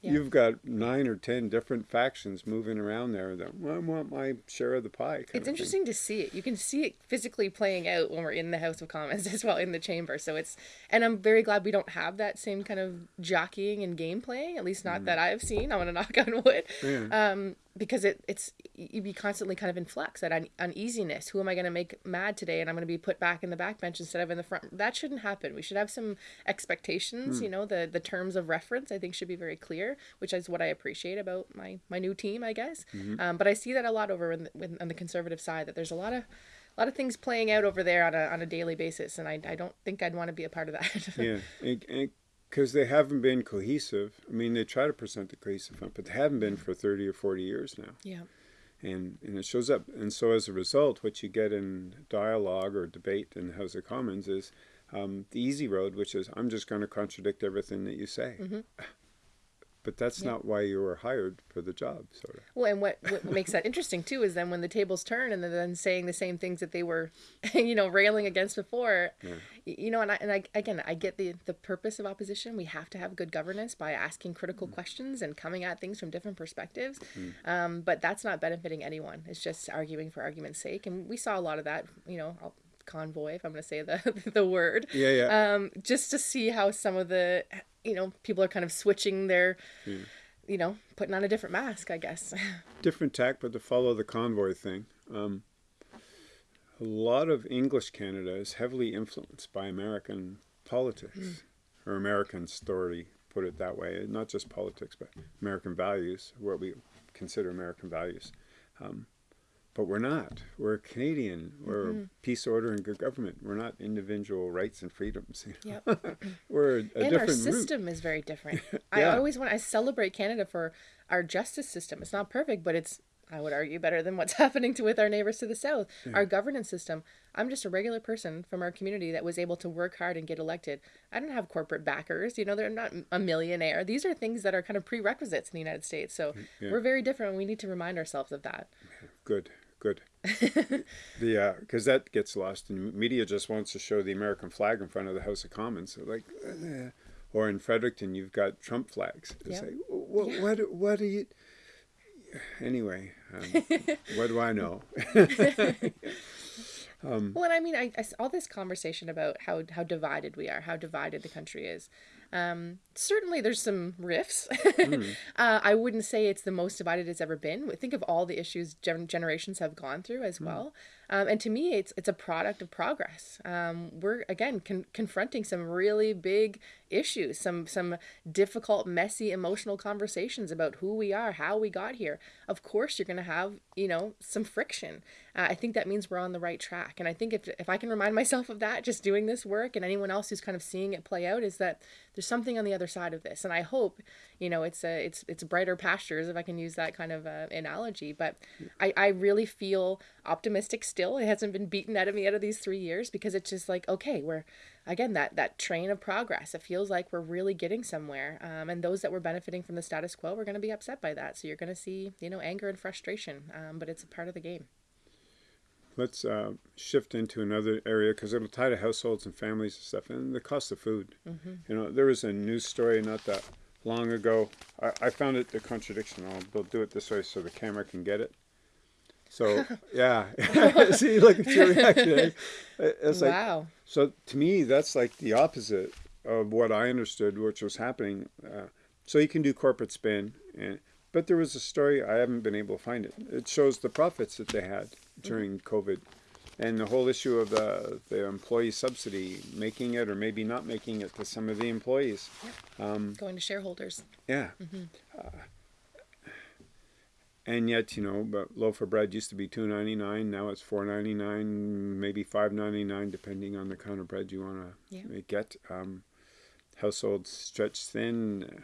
Yeah. you've got nine or ten different factions moving around there. That well, I want my share of the pie. it's interesting to see it. You can see it physically playing out when we're in the House of Commons <laughs> as well in the chamber. So it's, and I'm very glad we don't have that same kind of jockeying and game playing. At least not that I've seen. I want to knock on wood. Mm. Yeah. Um, because it it's you'd be constantly kind of in flux that un- uneasiness who am i going to make mad today and i'm going to be put back in the back bench instead of in the front that shouldn't happen we should have some expectations you know the the terms of reference i think should be very clear which is what i appreciate about my my new team i guess um, but i see that a lot over in the, with, on the conservative side that there's a lot of a lot of things playing out over there on a, on a daily basis and I, I don't think i'd want to be a part of that <laughs> Yeah, because they haven't been cohesive. I mean, they try to present the cohesive front, but they haven't been for 30 or 40 years now. yeah And, and it shows up. And so as a result, what you get in dialogue or debate in the House of Commons is um, the easy road, which is I'm just going to contradict everything that you say. <laughs> But that's not why you were hired for the job, sort of. Well, and what, what makes that interesting too is then when the tables turn and they're then saying the same things that they were, <laughs> you know, railing against before, y- you know, and I, and I, again, I get the, the purpose of opposition. We have to have good governance by asking critical questions and coming at things from different perspectives. Um, but that's not benefiting anyone. It's just arguing for argument's sake. And we saw a lot of that, you know, I'll, convoy, if I'm going to say the, <laughs> the word Yeah, yeah. um, just to see how some of the you know people are kind of switching their you know putting on a different mask i guess <laughs> different tack, but to follow the convoy thing. Um, a lot of English Canada is heavily influenced by American politics, or American story, put it that way. Not just politics, but American values, what we consider American values. Um, but we're not. We're Canadian. We're mm-hmm. peace, order, and good government. We're not individual rights and freedoms. yep. <laughs> we're a, and our different route. system is very different. <laughs> I always want i celebrate canada for our justice system. It's not perfect but it's i would argue better than what's <laughs> happening to with our neighbors to the south. Our governance system i'm just a regular person from our community that was able to work hard and get elected. I don't have corporate backers you know they're not a millionaire. These are things that are kind of prerequisites in the united states. So mm, Yeah. we're very different. We need to remind ourselves of that Good, good. <laughs> the because that gets lost, and media just wants to show the American flag in front of the House of Commons. So like, eh. or in Fredericton, you've got Trump flags. It's Yep. like, what, what, what do you? <sighs> Anyway, um, <laughs> what do I know? <laughs> Well, and I mean, I all this conversation about how how divided we are, how divided the country is. Um, certainly, there's some rifts. <laughs> uh, I wouldn't say it's the most divided it's ever been. Think of all the issues gen- generations have gone through as well. Um, and to me, it's it's a product of progress. Um, we're again con- confronting some really big issues, some some difficult, messy, emotional conversations about who we are, how we got here. Of course, you're going to have you know some friction. Uh, I think that means we're on the right track. And I think if if I can remind myself of that, just doing this work, and anyone else who's kind of seeing it play out, is that there's something on the other side of this. And I hope you know it's a it's it's brighter pastures if I can use that kind of uh, analogy. But I I really feel optimistic still. It hasn't been beaten out of me out of these three years because it's just like okay, we're again that that train of progress. It feels like we're really getting somewhere. Um, and those that were benefiting from the status quo are going to be upset by that. So you're going to see you know anger and frustration. Um, but it's a part of the game. Let's uh, shift into another area because it'll tie to households and families and stuff, and the cost of food. You know, there was a news story not that long ago. I, I found it a contradiction. I'll do it this way so the camera can get it. So <laughs> yeah, <laughs> see, look at your reaction. It's like wow. so to me, that's like the opposite of what I understood, which was happening. Uh, so you can do corporate spin And but there was a story I haven't been able to find it. It shows the profits that they had during COVID, and the whole issue of the the employee subsidy, making it or maybe not making it to some of the employees. Going to shareholders. Yeah. Uh, and yet, you know, but loaf of bread used to be two ninety nine. Now it's four ninety nine, maybe five ninety nine, depending on the kind of bread you want to Yeah. get. Um, households stretched thin.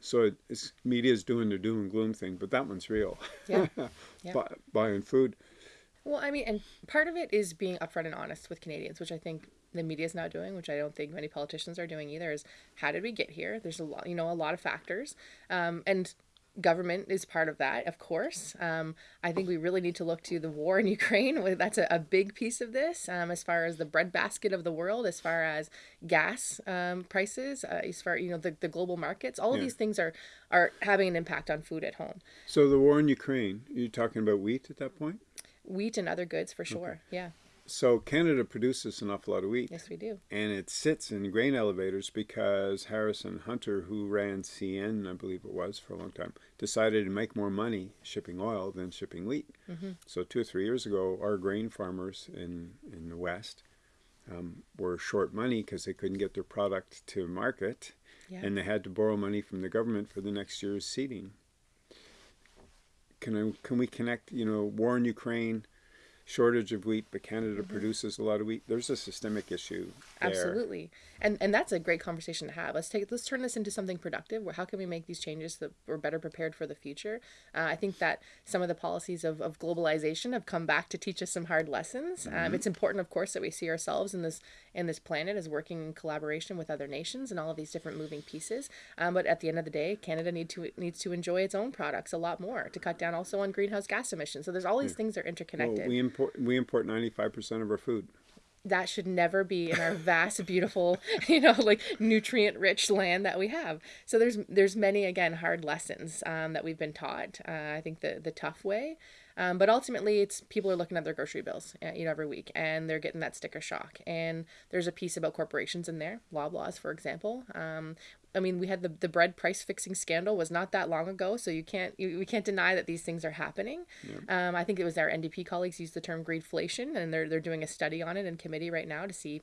So it, it's media's doing their doom and gloom thing, but that one's real. Yeah. <laughs> Yeah. Buy, buying food. Well, I mean, and part of it is being upfront and honest with Canadians, which I think the media is now doing, which I don't think many politicians are doing either. Is how did we get here? There's a lot, you know, a lot of factors, um, and government is part of that, of course. Um, I think we really need to look to the war in <laughs> Ukraine. That's a, a big piece of this, um, as far as the breadbasket of the world, as far as gas um, prices, uh, as far you know the, the global markets. All of Yeah. these things are are having an impact on food at home. So the war in Ukraine, you're talking about wheat at that point? Wheat and other goods, for sure. Yeah. So Canada produces an awful lot of wheat. Yes, we do. and it sits in grain elevators because Harrison Hunter, who ran CN, I believe it was for a long time, decided to make more money shipping oil than shipping wheat. So two or three years ago, our grain farmers in in the West um, were short money because they couldn't get their product to market, Yeah. and they had to borrow money from the government for the next year's seeding. Can I, can we connect? You know, war in Ukraine, shortage of wheat, but Canada mm-hmm. produces a lot of wheat. There's a systemic issue there. Absolutely, and and that's a great conversation to have. Let's take let's turn this into something productive. Where how can we make these changes so that we're better prepared for the future? Uh, I think that some of the policies of, of globalization have come back to teach us some hard lessons. Um, it's important, of course, that we see ourselves in this in this planet as working in collaboration with other nations and all of these different moving pieces. Um, but at the end of the day, Canada need to needs to enjoy its own products a lot more to cut down also on greenhouse gas emissions. So there's all these things that are Well, interconnected. we import we import ninety five percent of our food. That should never be in our vast beautiful <laughs> you know like nutrient rich land that we have. So there's there's many again hard lessons um, that we've been taught uh, i think the the tough way. Um, but ultimately it's people are looking at their grocery bills uh, you know every week and they're getting that sticker shock. And there's a piece about corporations in there loblaws for example. Um, I mean, we had the, the bread price fixing scandal was not that long ago, so you can't you, we can't deny that these things are happening. Um, I think it was our NDP colleagues used the term greedflation, and they're they're doing a study on it in committee right now to see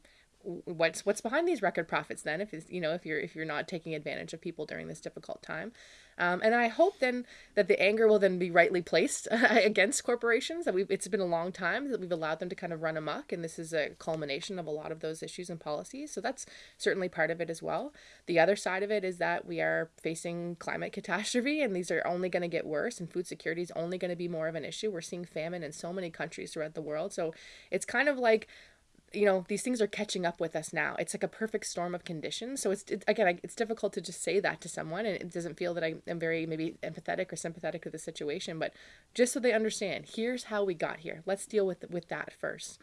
what's what's behind these record profits. Then, if you know if you're if you're not taking advantage of people during this difficult time, um, and I hope then that the anger will then be rightly placed <laughs> against corporations. That we've it's been a long time that we've allowed them to kind of run amok, and this is a culmination of a lot of those issues and policies. So that's certainly part of it as well. The other side of it is that we are facing climate <laughs> catastrophe, and these are only going to get worse, and food security is only going to be more of an issue. We're seeing famine in so many countries throughout the world, so it's kind of like you know these things are catching up with us now. It's like a perfect storm of conditions. So it's it, again I, it's difficult to just say that to someone and it doesn't feel that i am very maybe empathetic or sympathetic to the situation but just so they understand here's how we got here. Let's deal with with that 1st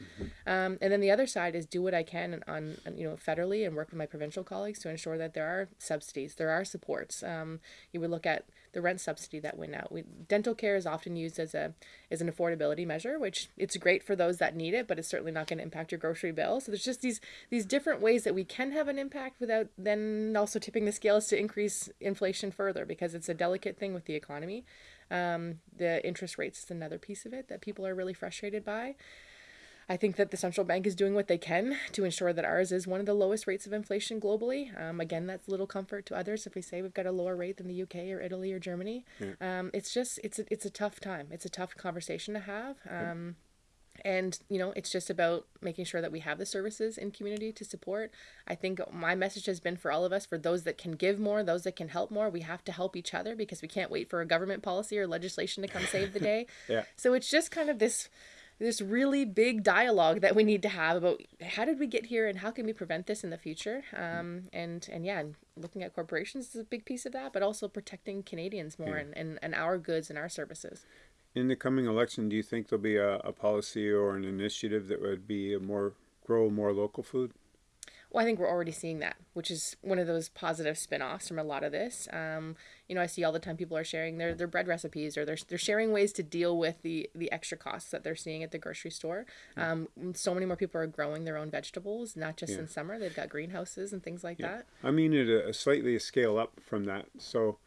um, and then the other side is do what i can on, on you know federally and work with my provincial colleagues to ensure that there are subsidies there are supports. Um, you would look at the rent subsidy that went out. We, dental care is often used as a as an affordability measure, which it's great for those that need it, but it's certainly not going to impact your grocery bill. So there's just these these different ways that we can have an impact without then also tipping the scales to increase inflation further because it's a delicate thing with the economy. Um, the interest rates is another piece of it that people are really frustrated by. I think that the central bank is doing what they can to ensure that ours is one of the lowest rates of inflation globally. Um, again, that's little comfort to others if we say we've got a lower rate than the UK or Italy or Germany. Um, it's just it's a, it's a tough time. It's a tough conversation to have. Um, and you know it's just about making sure that we have the services in community to support i think my message has been for all of us for those that can give more those that can help more we have to help each other because we can't wait for a government policy or legislation to come save the <laughs> day Yeah. so it's just kind of this this really big dialogue that we need to have about how did we get here and how can we prevent this in the future? Um, and and yeah and looking at corporations is a big piece of that but also protecting canadians more and, and, and our goods and our services. In the coming election, do you think there'll be a, a policy or an initiative that would be a more grow more local food? Well, I think we're already seeing that, which is one of those positive spin-offs from a lot of this. Um, you know, I see all the time people are sharing their, their bread recipes or they're, they're sharing ways to deal with the, the extra costs that they're seeing at the grocery store. Um, so many more people are growing their own vegetables, not just in summer. They've got greenhouses and things like that. I mean, at a, a slightly a scale up from that. So,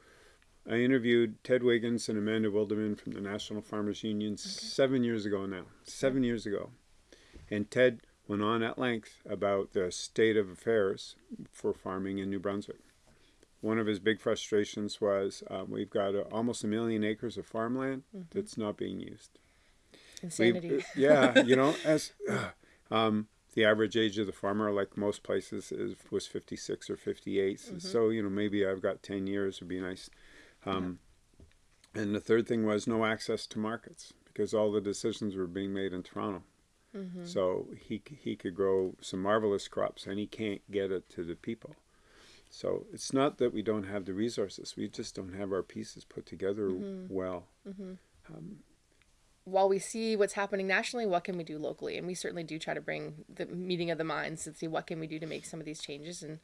I interviewed Ted Wiggins and Amanda Wilderman from the National Farmers Union okay. seven years ago now. Seven years ago. And Ted went on at length about the state of affairs for farming in New Brunswick. One of his big frustrations was um, we've got a, almost a million acres of farmland mm -hmm. that's not being used. Insanity. yeah, you know, <laughs> as uh, um, the average age of the farmer, like most places, is was 56 or 58. Mm -hmm. So, you know, maybe I've got 10 years would be nice. Um, yeah. And the third thing was no access to markets because all the decisions were being made in Toronto. Mm -hmm. So he, he could grow some marvelous crops and he can't get it to the people. So it's not that we don't have the resources, we just don't have our pieces put together mm -hmm. well. Mm -hmm. um, while we see what's happening nationally, what can we do locally? And we certainly do try to bring the meeting of the minds and see what can we do to make some of these changes. And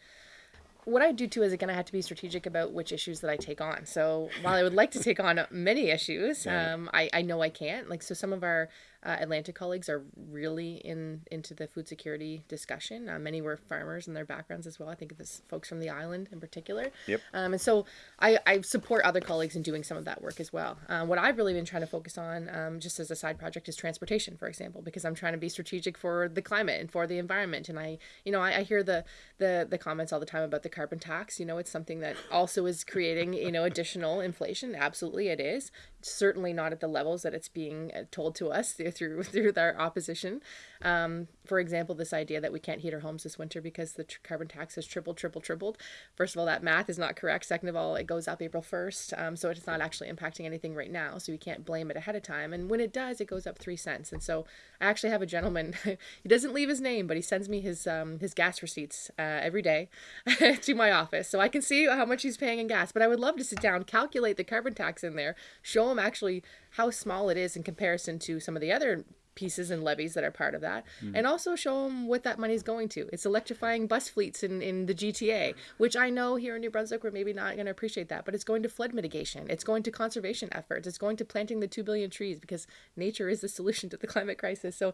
what I do too is again I have to be strategic about which issues that I take on. So while I would like to take on many issues, <laughs> yeah. um, I, I know I can't. Like so, some of our uh, Atlantic colleagues are really in into the food security discussion. Uh, many were farmers in their backgrounds as well. I think of this folks from the island in particular. Yep. Um, and so I, I support other colleagues in doing some of that work as well. Uh, what I've really been trying to focus on, um, just as a side project, is transportation, for example, because I'm trying to be strategic for the climate and for the environment. And I, you know, I, I hear the the the comments all the time about the carbon tax. You know, it's something that also is creating you know additional inflation. Absolutely, it is certainly not at the levels that it's being uh, told to us through <laughs> through, our opposition. Um, for example, this idea that we can't heat our homes this winter because the carbon tax has tripled, tripled, tripled. First of all, that math is not correct. Second of all, it goes up April 1st, um, so it's not actually impacting anything right now, so we can't blame it ahead of time. And when it does, it goes up three cents. And so I actually have a gentleman, <laughs> he doesn't leave his name, but he sends me his, um, his gas receipts uh, every day <laughs> to my office, so I can see how much he's paying in gas. But I would love to sit down, calculate the carbon tax in there, show him actually how small it is in comparison to some of the other pieces and levies that are part of that. Mm. and also show them what that money is going to. It's electrifying bus fleets in, in the gta which i know here in new brunswick we're maybe not going to appreciate that but it's going to flood mitigation. It's going to conservation efforts. It's going to planting the 2 billion trees because nature is the <laughs> solution to the climate crisis. So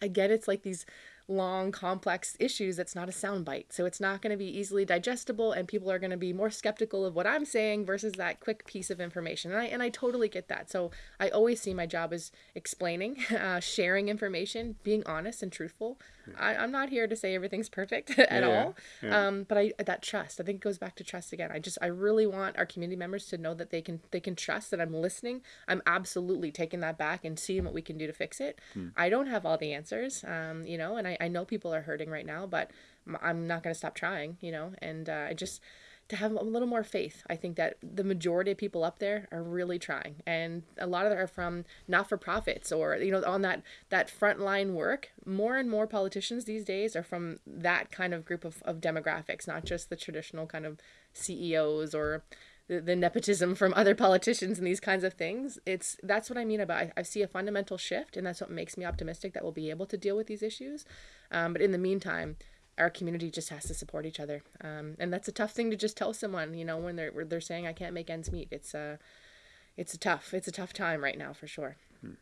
again it's like these long, complex issues that's not a soundbite. So it's not going to be easily digestible, and people are going to be more skeptical of what I'm saying versus that quick piece of information. And I, and I totally get that. So I always see my job as explaining, <laughs> uh, sharing information, being honest and truthful. I, am not here to say everything's perfect <laughs> at yeah, all. Yeah. Um, but I that trust, I think it goes back to trust again. I just I really want our community members to know that they can they can trust that I'm listening. I'm absolutely taking that back and seeing what we can do to fix it. Hmm. I don't have all the answers, um, you know, and I, I know people are hurting right now, but I'm not going to stop trying, you know, and uh, I just to have a little more faith. I think that the majority of people up there are really trying, and a lot of them are from not-for-profits or you know on that that frontline work. More and more politicians these days are from that kind of group of, of demographics, not just the traditional kind of CEOs or the, the nepotism from other politicians and these kinds of things. It's that's what I mean about I, I see a fundamental shift, and that's what makes me optimistic that we'll be able to deal with these issues. Um, but in the meantime our community just has to support each other. Um, and that's a tough thing to just tell someone, you know, when they're they're saying I can't make ends meet. It's a it's a tough it's a tough time right now for sure. Hmm.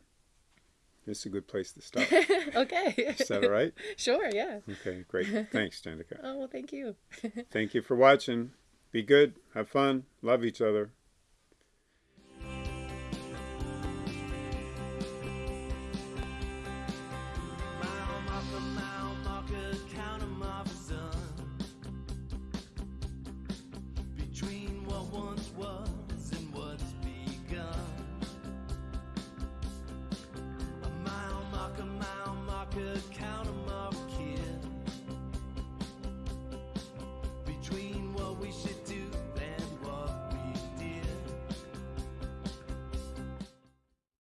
It's a good place to stop. <laughs> okay. Is that all right? <laughs> Sure, yeah. Okay, great. Thanks, Danica. <laughs> oh, well, thank you. thank you for watching. Be good, have fun, love each other.